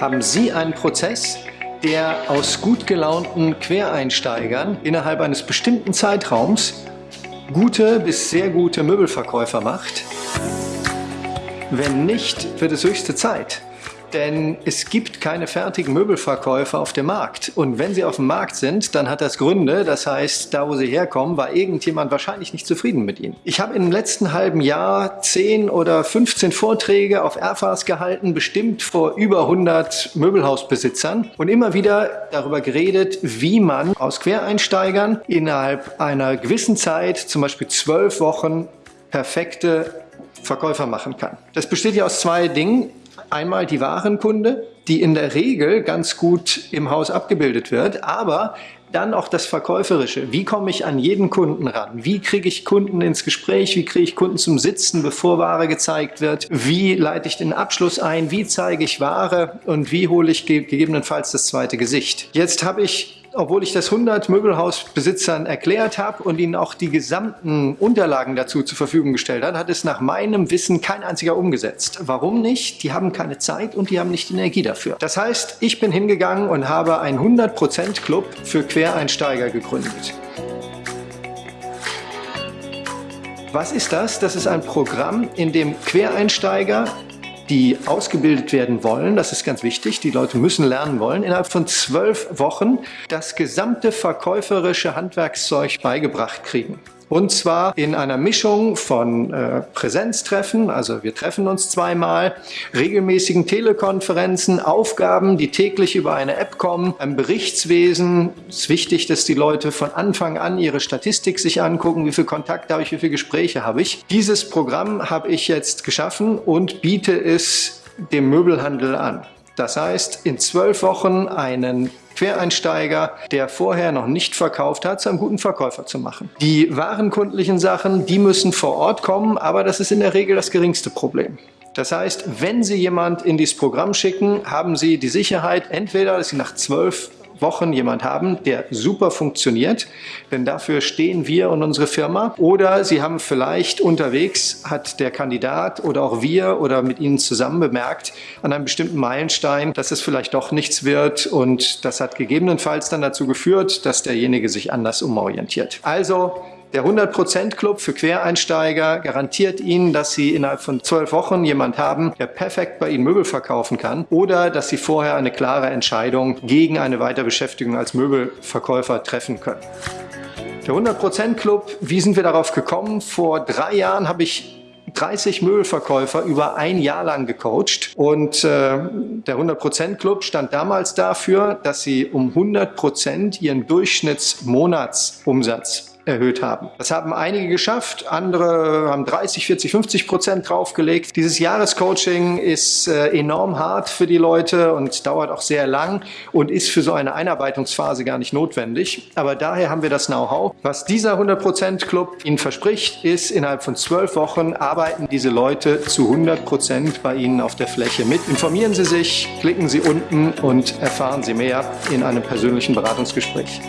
Haben Sie einen Prozess, der aus gut gelaunten Quereinsteigern innerhalb eines bestimmten Zeitraums gute bis sehr gute Möbelverkäufer macht? Wenn nicht, wird es höchste Zeit. Denn es gibt keine fertigen Möbelverkäufer auf dem Markt. Und wenn sie auf dem Markt sind, dann hat das Gründe. Das heißt, da wo sie herkommen, war irgendjemand wahrscheinlich nicht zufrieden mit ihnen. Ich habe im letzten halben Jahr 10 oder 15 Vorträge auf Erfas gehalten, bestimmt vor über 100 Möbelhausbesitzern und immer wieder darüber geredet, wie man aus Quereinsteigern innerhalb einer gewissen Zeit, zum Beispiel zwölf Wochen, perfekte Verkäufer machen kann. Das besteht ja aus zwei Dingen. Einmal die Warenkunde, die in der Regel ganz gut im Haus abgebildet wird, aber dann auch das Verkäuferische. Wie komme ich an jeden Kunden ran? Wie kriege ich Kunden ins Gespräch? Wie kriege ich Kunden zum Sitzen, bevor Ware gezeigt wird? Wie leite ich den Abschluss ein? Wie zeige ich Ware? Und wie hole ich gegebenenfalls das zweite Gesicht? Jetzt habe ich obwohl ich das 100 Möbelhausbesitzern erklärt habe und ihnen auch die gesamten Unterlagen dazu zur Verfügung gestellt habe, hat es nach meinem Wissen kein einziger umgesetzt. Warum nicht? Die haben keine Zeit und die haben nicht die Energie dafür. Das heißt, ich bin hingegangen und habe einen 100% Club für Quereinsteiger gegründet. Was ist das? Das ist ein Programm, in dem Quereinsteiger die ausgebildet werden wollen, das ist ganz wichtig, die Leute müssen lernen wollen, innerhalb von zwölf Wochen das gesamte verkäuferische Handwerkszeug beigebracht kriegen. Und zwar in einer Mischung von äh, Präsenztreffen, also wir treffen uns zweimal, regelmäßigen Telekonferenzen, Aufgaben, die täglich über eine App kommen, ein Berichtswesen. Es ist wichtig, dass die Leute von Anfang an ihre Statistik sich angucken, wie viel Kontakt habe ich, wie viele Gespräche habe ich. Dieses Programm habe ich jetzt geschaffen und biete es dem Möbelhandel an. Das heißt, in zwölf Wochen einen Quereinsteiger, der vorher noch nicht verkauft hat, zu einem guten Verkäufer zu machen. Die warenkundlichen Sachen, die müssen vor Ort kommen, aber das ist in der Regel das geringste Problem. Das heißt, wenn Sie jemand in dieses Programm schicken, haben Sie die Sicherheit, entweder, dass Sie nach zwölf Wochen jemand haben, der super funktioniert, denn dafür stehen wir und unsere Firma. Oder Sie haben vielleicht unterwegs, hat der Kandidat oder auch wir oder mit Ihnen zusammen bemerkt, an einem bestimmten Meilenstein, dass es vielleicht doch nichts wird und das hat gegebenenfalls dann dazu geführt, dass derjenige sich anders umorientiert. Also der 100% Club für Quereinsteiger garantiert Ihnen, dass Sie innerhalb von zwölf Wochen jemand haben, der perfekt bei Ihnen Möbel verkaufen kann oder dass Sie vorher eine klare Entscheidung gegen eine Weiterbeschäftigung als Möbelverkäufer treffen können. Der 100% Club, wie sind wir darauf gekommen? Vor drei Jahren habe ich 30 Möbelverkäufer über ein Jahr lang gecoacht und äh, der 100% Club stand damals dafür, dass sie um 100% ihren Durchschnittsmonatsumsatz erhöht haben. Das haben einige geschafft, andere haben 30, 40, 50 Prozent draufgelegt. Dieses Jahrescoaching ist äh, enorm hart für die Leute und dauert auch sehr lang und ist für so eine Einarbeitungsphase gar nicht notwendig. Aber daher haben wir das Know-how. Was dieser 100% Club Ihnen verspricht, ist, innerhalb von zwölf Wochen arbeiten diese Leute zu 100% bei Ihnen auf der Fläche mit. Informieren Sie sich, klicken Sie unten und erfahren Sie mehr in einem persönlichen Beratungsgespräch.